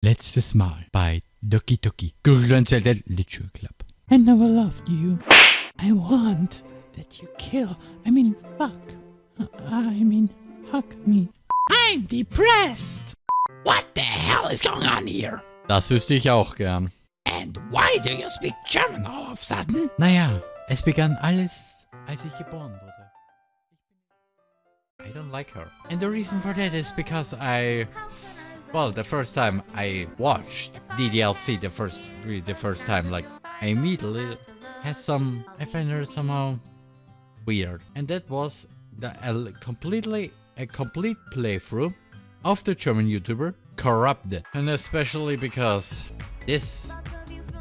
Letztes Mal bei Doki Doki Grunzelted Literature Club. I never loved you. I want that you kill. I mean, fuck. I mean, hug me. I'm depressed. What the hell is going on here? Das wüsste ich auch gern. And why do you speak German all of a sudden? Naja, es begann alles, als ich geboren wurde. I don't like her. And the reason for that is because I... Well, the first time I watched DDLC the first the first time, like, I immediately had some... I find her somehow weird. And that was the a completely a complete playthrough of the German YouTuber Corrupted. And especially because this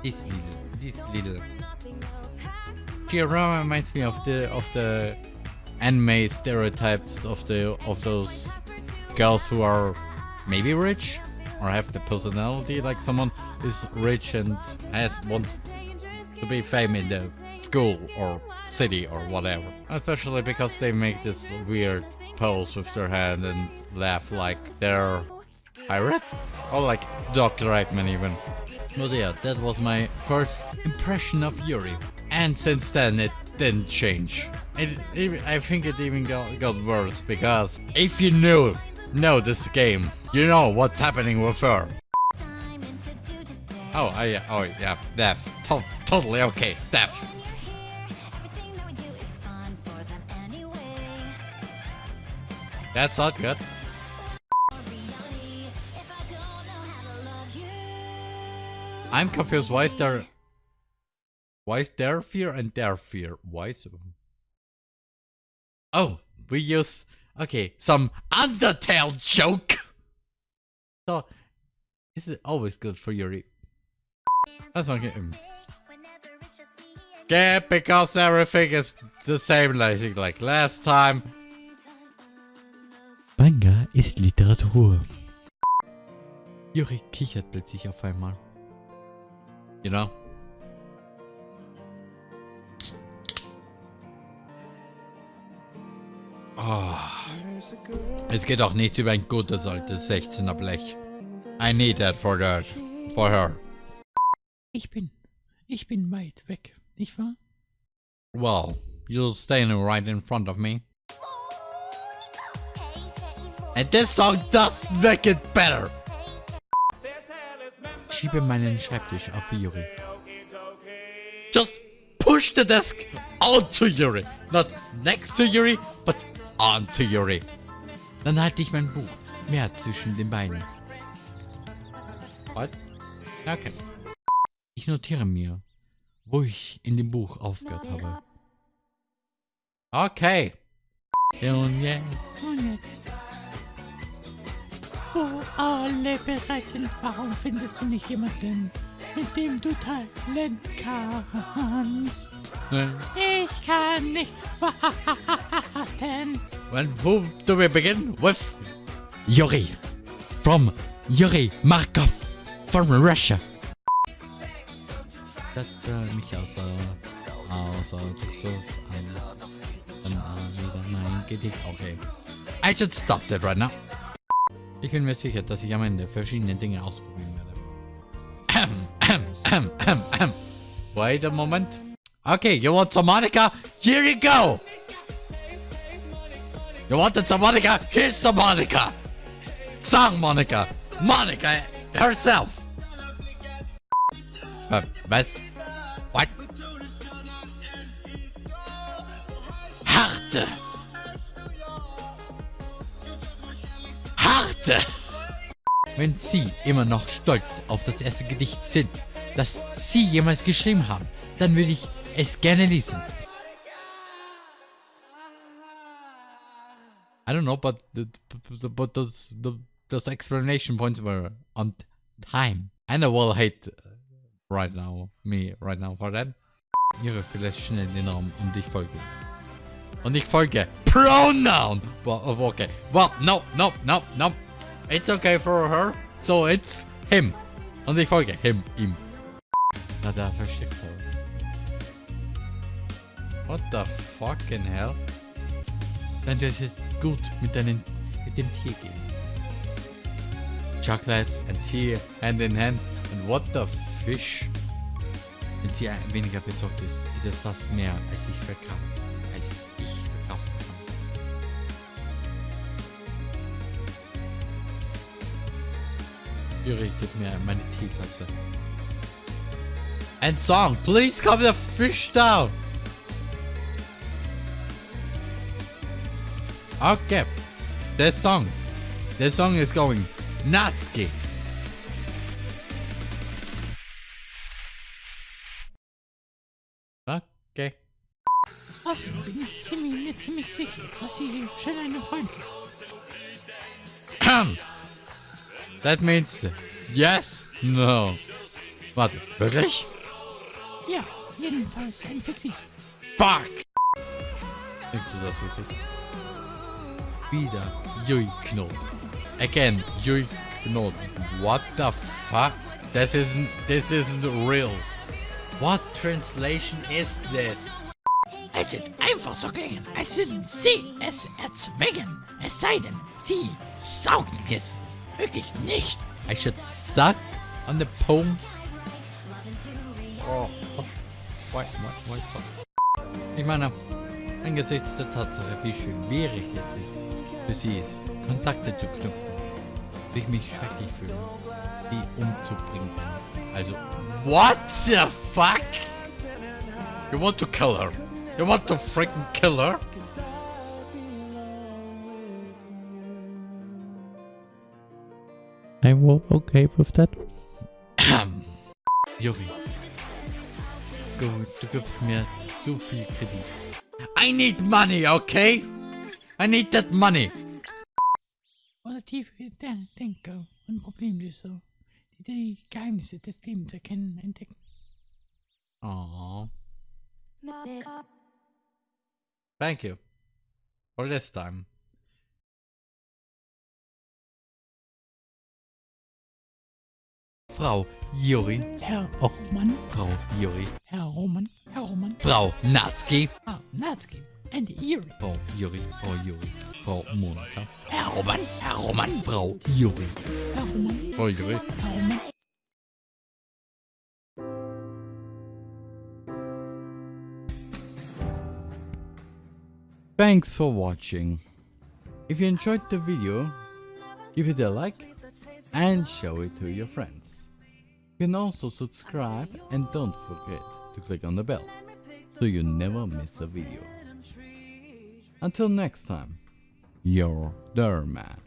this little this little Giorama reminds me of the of the anime stereotypes of the of those girls who are maybe rich or have the personality like someone is rich and has wants to be famous in the school or city or whatever. Especially because they make this weird pose with their hand and laugh like they're pirates? Or like Dr. Reitman even. But yeah, that was my first impression of Yuri. And since then it didn't change. It, it, I think it even got, got worse because if you knew know this game, you know what's happening with her. Oh, I, oh yeah, death. To totally okay, death. That's not good. I'm confused. Why is there... Why is there fear and there fear? Why is... Oh, we use... Okay, some Undertale joke! So, is it always good for Yuri? That's my game. Yeah, because everything is the same like, like last time. Manga ist Literatur. Yuri kichert plötzlich auf einmal. You know? Oh. Es geht auch nicht über ein gutes altes 16er Blech. I need that for that. For her. Ich bin... Ich bin weit weg, nicht wahr? Well, you're standing right in front of me. And this song does make it better. Schiebe meinen Schreibtisch auf Yuri. Just push the desk onto Yuri. Not next to Yuri, but onto Yuri. Dann halte ich mein Buch mehr zwischen den Beinen. What? Okay. Ich notiere mir, wo ich in dem Buch aufgehört habe. Okay. Und jetzt. Und jetzt. Wo alle bereit sind, warum findest du nicht jemanden, mit dem du teilen kannst? Nein. Ich kann nicht warten. When who do we begin with? Yuri. From Yuri Markov. From Russia. Das äh, mich außer, außer Duktus an, an, mein Gedicht. Okay. I should stop that right now. Ich bin mir sicher, dass ich am Ende verschiedene Dinge ausprobieren werde. Wait a moment. Okay, you want some Monika? Here you go! You wanted some Monica? Here's some Monica! Song Monica! Monica herself! Uh, was? What? Harte! Harte! Wenn Sie immer noch stolz auf das erste Gedicht sind, das Sie jemals geschrieben haben, dann würde ich es gerne lesen. I don't know, but the, but those the, those explanation points were on time. And I will hate right now me right now for that. Ihre vielleicht schnell den Raum und ich folge. Und ich folge Pronoun. Well, okay. Well, no, no, no, no. It's okay for her. So it's him. Und ich folge him, ihm. Na, da versteckt er. What the fucking hell? Dann ist gut mit deinen mit dem Tier gehen. chocolate and tea hand in hand. And what the fish? Wenn sie weniger besorgt ist, ist es das mehr, als ich verkaufen, als ich verkaufen kann. Yuri, gib mir meine Teetasse. And song, please calm the fish down. Okay, the song, the song is going Natsuki. Okay. Außerdem bin ich ziemlich, mir ziemlich sicher, dass sie schon einen Freund hat. That means yes, no. Warte, wirklich? Ja, jedenfalls ein Fiktiv. Fuck! Denkst du das wirklich? Wieder Yui Knoten. Again, Yui Knoten. What the fuck? This isn't, this isn't real. What translation is this? Es wird einfach so klingen, als würden sie es erzwingen. Es sei denn, sie saugen es wirklich nicht. I should suck on the poem. Oh, why, why, why so? Ich meine, angesichts der Tatsache, wie schwierig es ist, für sie ist, Kontakte zu knüpfen, will ich mich schrecklich fühlen, die umzubringen. Also, what the fuck? You want to kill her? You want to freaking kill her? I'm okay with that. Juri. Gut, du gibst mir zu viel Kredit. I need money, okay? I need that money. Oder tief den- denke und Problemlöser, die die Geheimnisse des Lebens erkennen, entdecken. Aww. Thank you. For this time. Frau Juri. Herr Roman, Frau Juri. Herr Roman, Herr Roman, Frau Natsuki. Frau Natsuki and Yuri. Frau Juri. Frau Juri. Frau Monika. Herr Roman, Herr Roman, Frau Juri. Herr Roman, Frau Juri. Herr Roman. Thanks for watching. If you enjoyed the video, give it a like and show it to your friends. You can also subscribe and don't forget to click on the bell so you never miss a video. Until next time, your Derman.